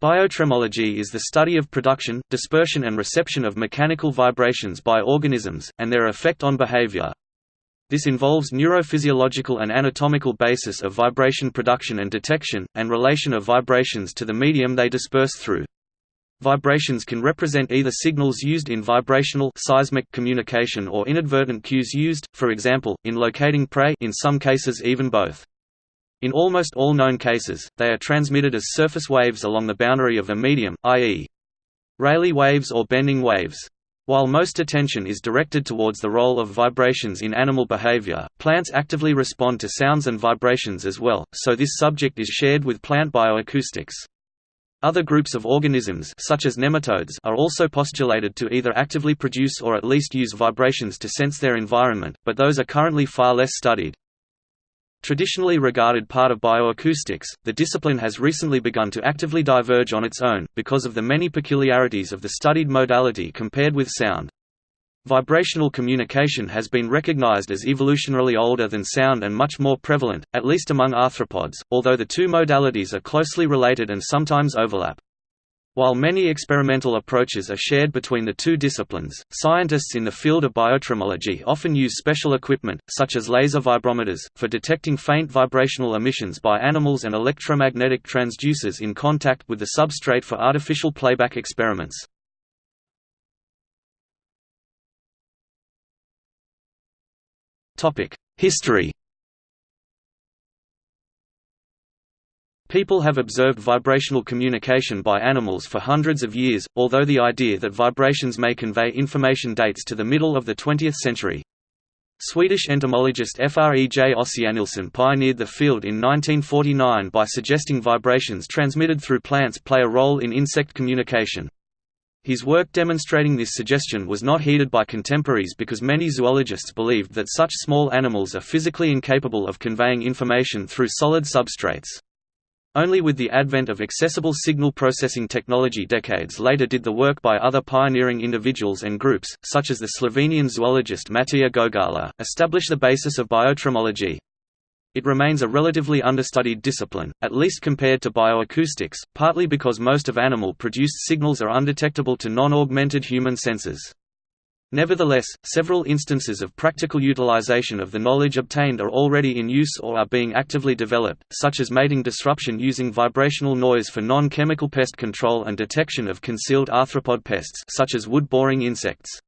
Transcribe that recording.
Biotremology is the study of production, dispersion and reception of mechanical vibrations by organisms, and their effect on behavior. This involves neurophysiological and anatomical basis of vibration production and detection, and relation of vibrations to the medium they disperse through. Vibrations can represent either signals used in vibrational seismic communication or inadvertent cues used, for example, in locating prey in some cases even both. In almost all known cases, they are transmitted as surface waves along the boundary of a medium, i.e. Rayleigh waves or bending waves. While most attention is directed towards the role of vibrations in animal behavior, plants actively respond to sounds and vibrations as well, so this subject is shared with plant bioacoustics. Other groups of organisms such as nematodes are also postulated to either actively produce or at least use vibrations to sense their environment, but those are currently far less studied. Traditionally regarded part of bioacoustics, the discipline has recently begun to actively diverge on its own, because of the many peculiarities of the studied modality compared with sound. Vibrational communication has been recognized as evolutionarily older than sound and much more prevalent, at least among arthropods, although the two modalities are closely related and sometimes overlap. While many experimental approaches are shared between the two disciplines, scientists in the field of biotremology often use special equipment, such as laser vibrometers, for detecting faint vibrational emissions by animals and electromagnetic transducers in contact with the substrate for artificial playback experiments. History People have observed vibrational communication by animals for hundreds of years, although the idea that vibrations may convey information dates to the middle of the 20th century. Swedish entomologist F.R.E. J. Ossiannilsson pioneered the field in 1949 by suggesting vibrations transmitted through plants play a role in insect communication. His work demonstrating this suggestion was not heeded by contemporaries because many zoologists believed that such small animals are physically incapable of conveying information through solid substrates. Only with the advent of accessible signal processing technology decades later did the work by other pioneering individuals and groups, such as the Slovenian zoologist Matija Gogala, establish the basis of biotremology. It remains a relatively understudied discipline, at least compared to bioacoustics, partly because most of animal-produced signals are undetectable to non-augmented human senses. Nevertheless, several instances of practical utilization of the knowledge obtained are already in use or are being actively developed, such as mating disruption using vibrational noise for non-chemical pest control and detection of concealed arthropod pests such as wood-boring insects.